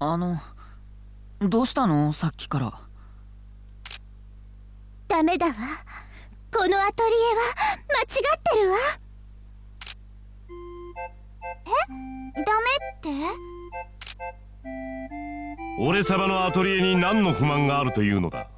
あのどうしたの？さっきから。ダメだわ。このアトリエは間違ってるわ。え？ダメって？俺様のアトリエに何の不満があるというのだ？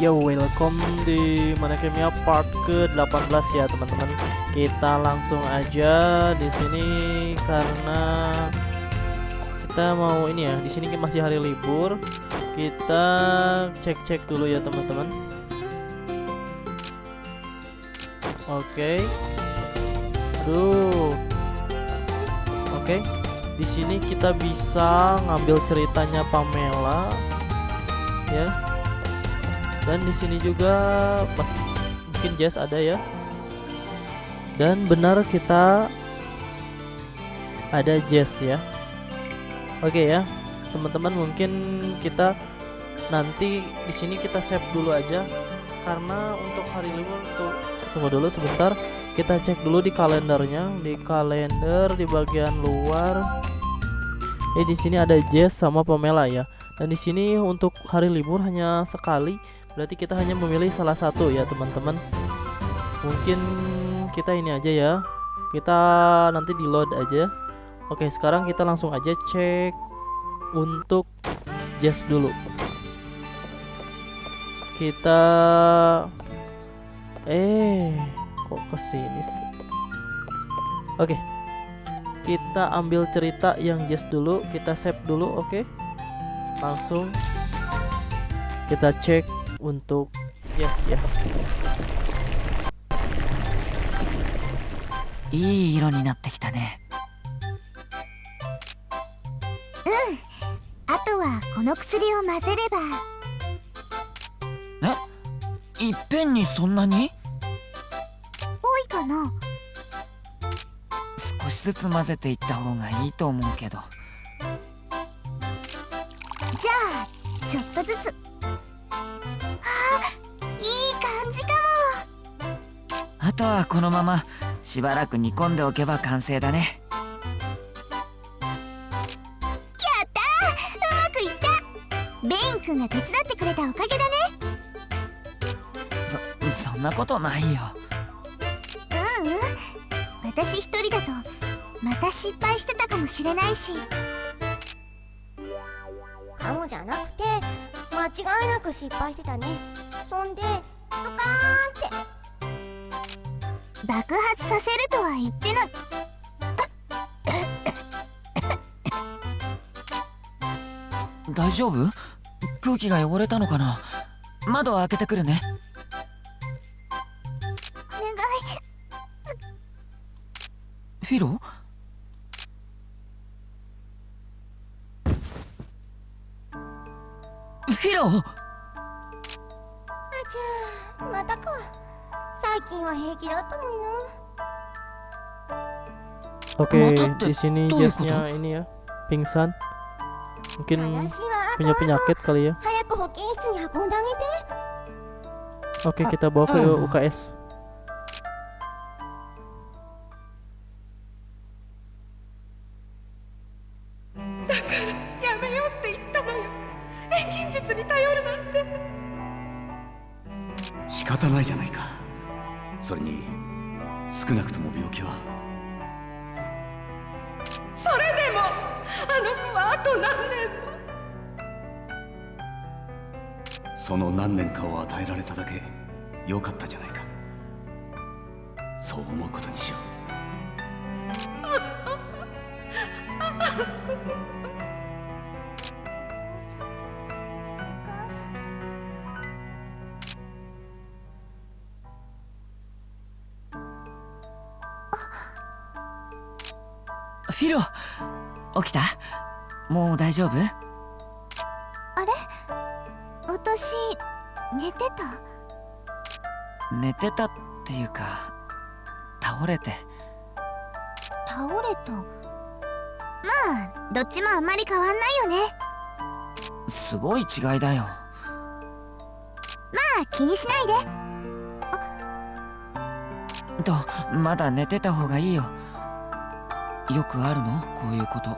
Yo, welcome di mana Kimia part ke-18 ya, teman-teman. Kita langsung aja di sini karena kita mau ini ya. Di sini masih hari libur. Kita cek-cek dulu ya, teman-teman. Oke. Okay. Aduh. Oke. Okay. Di sini kita bisa ngambil ceritanya Pamela. Ya dan di sini juga mungkin Jazz ada ya. Dan benar kita ada Jazz ya. Oke ya teman-teman mungkin kita nanti di sini kita save dulu aja. Karena untuk hari libur tuh tunggu dulu sebentar. Kita cek dulu di kalendernya. Di kalender di bagian luar. Eh di sini ada Jazz sama Pamela ya. Dan di sini untuk hari libur hanya sekali berarti kita hanya memilih salah satu ya teman-teman. Mungkin kita ini aja ya. Kita nanti di load aja. Oke sekarang kita langsung aja cek untuk jazz dulu. Kita eh kok ke sini sih? Oke kita ambil cerita yang jazz dulu. Kita save dulu oke? Langsung kita cek untuk yes ya. いい色になってきたねうんあとはこの薬を混ぜればえいっぺんにそんなに多いかな少しずつ混ぜていった方がいいと思うけどじゃあちょっとずつとはこのまましばらく煮込んでおけば完成だね。やったうまくいった！ベイン君が手伝ってくれたおかげだね。そそんなことないよ。ううん。私一人だとまた失敗してたかもしれないし。かもじゃなくて間違いなく失敗してたね。そんでドカーンって爆発させるとは言ってな大丈夫？空気が汚れたのかな？窓開けてくるね。お願い。フィロフィロあちゃまたか 最近は平気だったのにな Oke, di sini Jessnya ini ya pingsan. Mungkin punya penyakit kali ya. Oke, kita bawa ke UKS. Shikatanai じゃないか。 それに少なくとも病気は。それでもあの子はあと何年も。その何年かを与えられただけ良かったじゃないか。そう思うことにしようフィロ起きた？もう大丈夫？あれ？私寝てた？寝てたっていうか倒れて。倒れた？まあどっちもあんまり変わんないよね。すごい違いだよ。まあ気にしないで。とまだ寝てた方がいいよよくあるの？こういうこと。う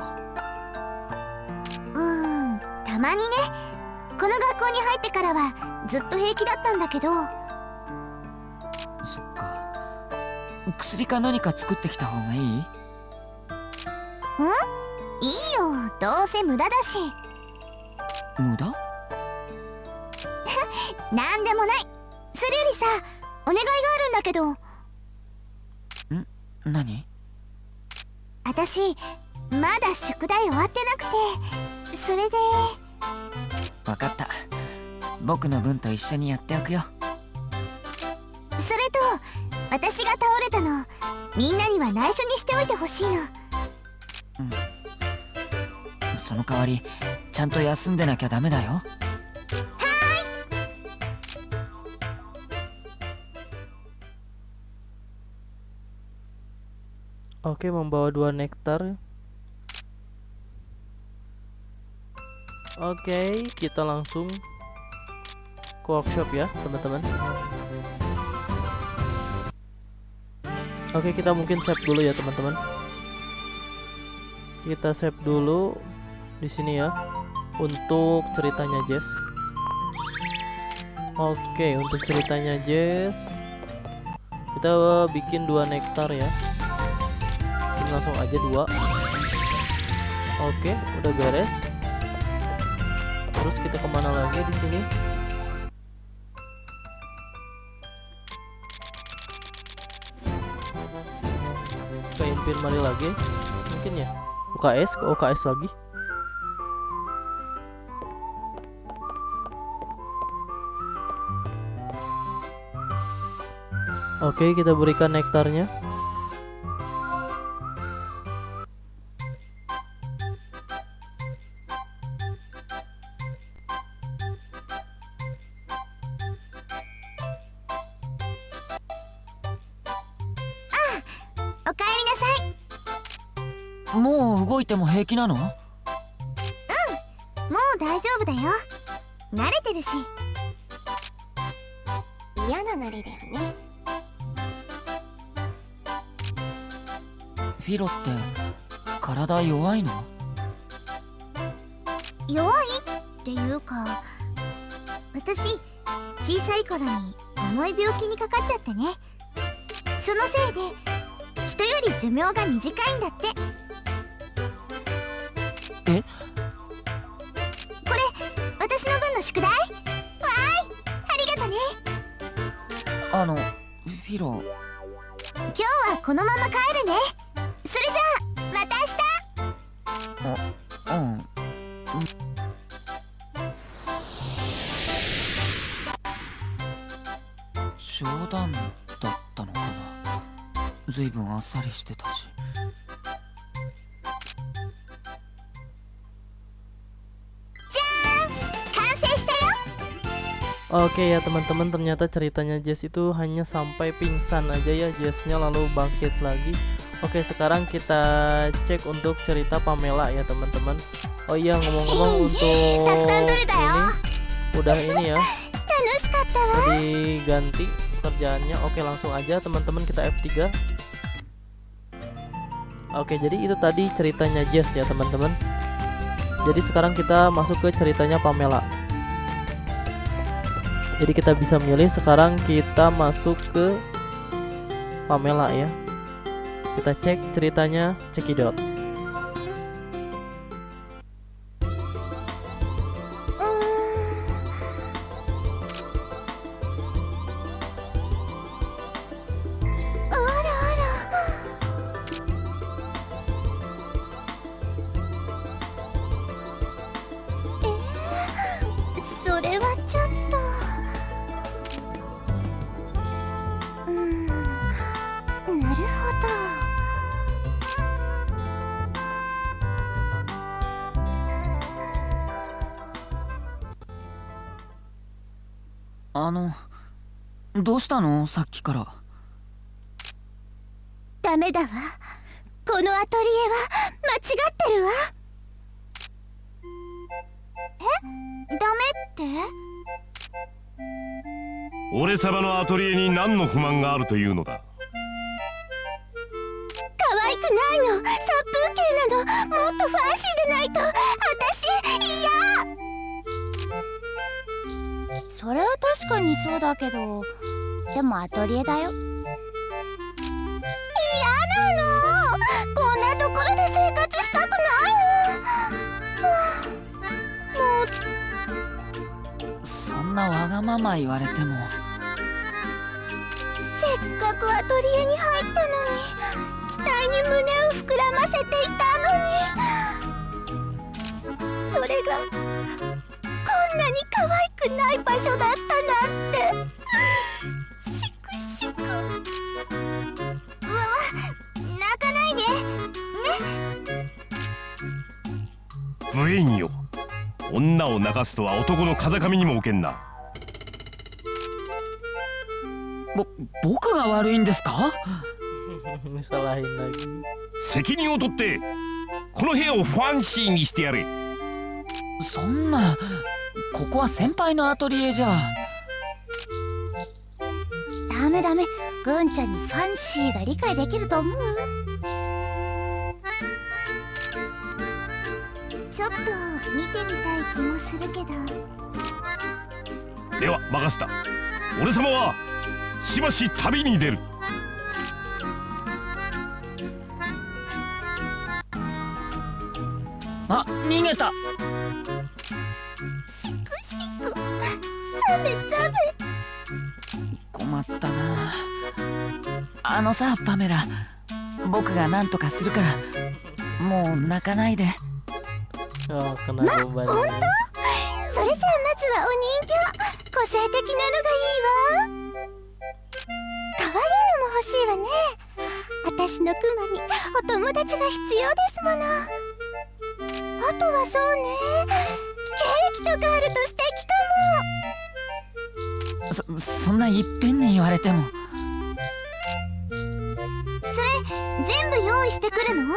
ーんたまにね。この学校に入ってからはずっと平気だったんだけど。そっか。薬か何か作ってきた方がいい？いいよ。どうせ無駄だし。無駄？なんでもない。それよりさお願いがあるんだけど。何？私まだ宿題終わってなくてそれで。わかった。僕の分と一緒にやっておくよ。それと私が倒れたのみんなには内緒にしておいてほしいの。その代わりちゃんと休んでなきゃダメだよ Oke, membawa dua nektar. Oke, kita langsung ke workshop ya, teman-teman. Oke, kita mungkin save dulu ya, teman-teman. Kita save dulu di sini ya untuk ceritanya Jess. Oke, untuk ceritanya Jess kita bikin dua nektar ya langsung aja dua. Oke udah beres. Terus kita ke mana lagi di sini? Ke infirmary lagi mungkin ya? UKS ke UKS lagi. Oke, kita berikan nektarnya. もう動いても平気なの？もう大丈夫だよ。慣れてるし。嫌な慣れだよね。フィロって体弱いの？弱いっていうか私小さい頃に重い病気にかかっちゃってね。そのせいで人より寿命が短いんだってえ？これ私の分の宿題？わーいありがとね。あのフィロ今日はこのまま帰るね。それじゃあまた明日。うん。冗談だったのかな。ずいぶんあっさりしてたし Oke ya teman-teman ternyata ceritanya Jess itu hanya sampai pingsan aja ya Jessnya lalu bangkit lagi. Oke sekarang kita cek untuk cerita Pamela ya teman-teman. Oh iya ngomong-ngomong untuk ini udah ini ya. Diganti kerjaannya. Oke langsung aja teman-teman kita F3 Oke jadi itu tadi ceritanya Jess ya teman-teman. Jadi sekarang kita masuk ke ceritanya Pamela. Jadi kita bisa milih. Sekarang kita masuk ke Pamela ya. Kita cek ceritanya cekidot あのどうしたの？さっきから。ダメだわ。このアトリエは間違ってるわ。え？ダメって？俺様のアトリエに何の不満があるというのだ？ないの。殺風景なの。もっとファンシーでないと。私嫌。それは確かにそうだけどでもアトリエだよ。嫌なの。こんなところで生活したくないの。そんなわがまま言われても。せっかくアトリエに入ったのに期待に胸を膨らませていたのに。それがこんなに可愛くない場所だ無縁よ。女を泣かすとは男の風上にも置けんな。ぼ僕が悪いんですか？責任を取ってこの部屋をファンシーにしてやれ。そんなここは先輩のアトリエじゃ。ダメダメ。グンちゃんにファンシーが理解できると思う？ちょっと見てみたい気もするけど。では任せた。俺様はしばし旅に出る。あ逃げた。ザメザメ困ったな。あのさパメラ。僕が何とかするから。もう泣かないで Oh beban 本当？それじゃあまずはお人形個性的なのがいいわ。可愛いのも欲しいわね。私のクマにお友達が必要ですもの。あとはそうね。ケーキとかあると素敵かも。そそんないっぺんに言われても。それ全部用意してくるの？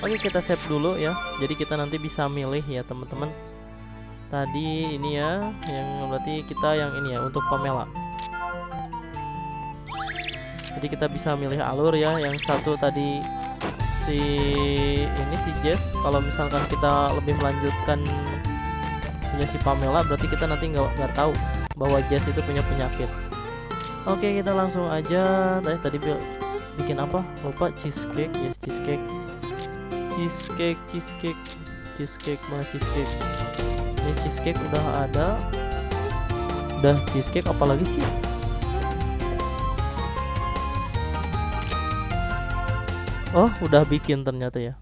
Oke kita save dulu ya. Jadi kita nanti bisa milih ya teman-teman. Tadi ini ya yang berarti kita yang ini ya untuk Pamela. Jadi kita bisa milih alur ya. Yang satu tadi si ini si Jess. Kalau misalkan kita lebih melanjutkan punya si Pamela berarti kita nanti nggak tahu bahwa Jess itu punya penyakit oke kita langsung aja tadi tadi bikin apa lupa cheesecake ya cheesecake cheesecake cheesecake cheesecake mana cheesecake? Ini cheesecake udah ada. Udah cheesecake apalagi sih? Oh udah bikin ternyata ya.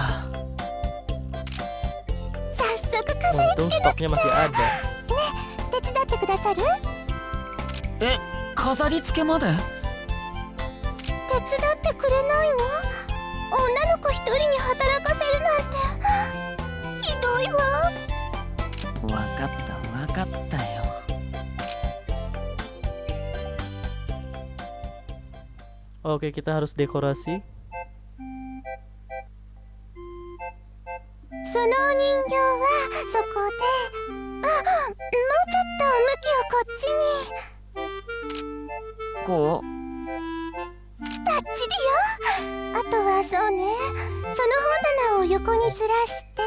あ飾 untung stoknya masih ada 手伝ってくださる？え飾り付けまで？手伝ってくれないの？女の子一人に働かせるなんて。ひどいわ。わかったわかったよ。Oke, kita harus dekorasi. そのお人形はそこであもうちょっと向きをこっちに。こうバッチリよあとはそうねその本棚を横に。ずらして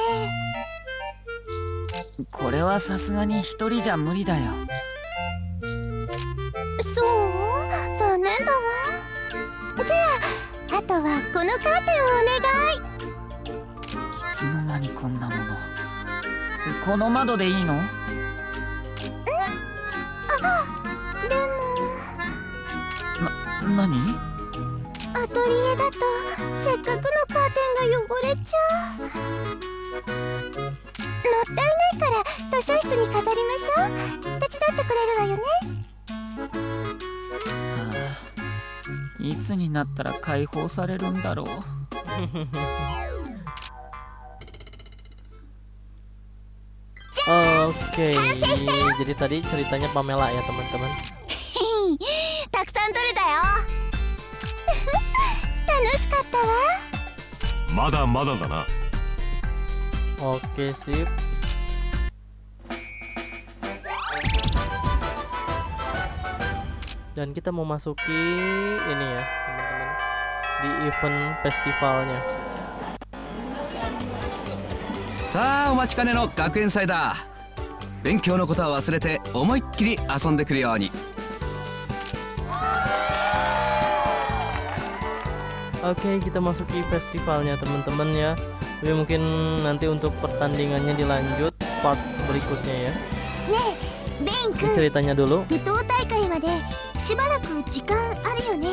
これはさすがに一人じゃ無理だよ。そう残念だわじゃああとはこのカーテンをお願い。こんなもの。この窓でいいの？でも。な何？アトリエだとせっかくのカーテンが汚れちゃう。ったいないから図書室に飾りましょう。手伝ってくれるわよね。ああいつになったら解放されるんだろう Oke, jadi tadi ceritanya Pamela ya teman-teman. たくさん取れたよ楽しかったわまだまだだな Oke sip. Dan kita mau masuki ini ya teman-teman di event festivalnya. さあお待ちかねの学園祭だ 勉強のことは忘れて思いっきり遊んでくるように Oke, kita masuki festivalnya teman-teman ya. Tapi mungkin nanti untuk pertandingannya dilanjut part berikutnya ya. ねえベン Ini 君 ceritanya dulu. 舞踏大会までしばらく時間あるよね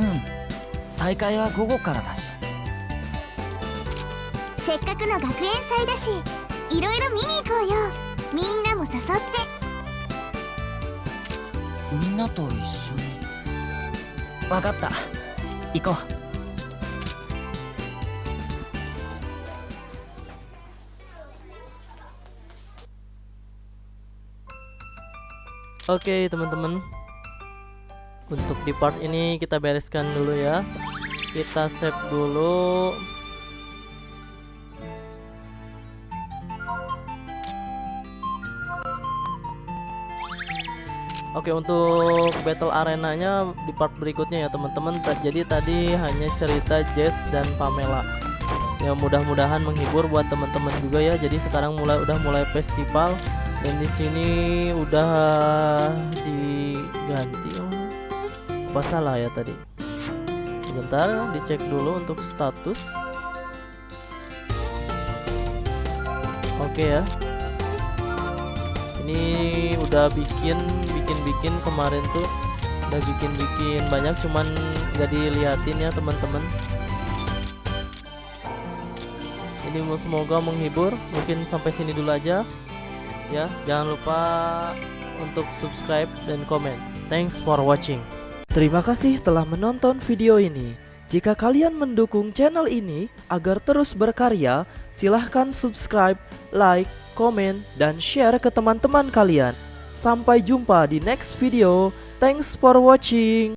うん大会は午後からだしせっかくの学園祭だしいろいろ見に行こうよみんなも誘ってみんなと一緒に分かった行こう Oke teman-teman Untuk di part ini kita bereskan dulu ya Kita save dulu Oke untuk battle arenanya di part berikutnya ya teman-teman. Jadi tadi hanya cerita Jess dan Pamela. Ya mudah-mudahan menghibur buat teman-teman juga ya. Jadi sekarang mulai udah mulai festival. Dan di sini udah diganti oh. apa salah ya tadi? Sebentar dicek dulu untuk status. Oke ya. Ini udah bikin bikin kemarin tuh udah bikin bikin banyak cuman gak diliatin ya teman-teman ini semoga menghibur mungkin sampai sini dulu aja ya jangan lupa untuk subscribe dan komen thanks for watching Terima kasih telah menonton video ini. Jika kalian mendukung channel ini agar terus berkarya, silahkan subscribe, like, komen, dan share ke teman-teman kalian. Sampai jumpa di next video. Thanks for watching.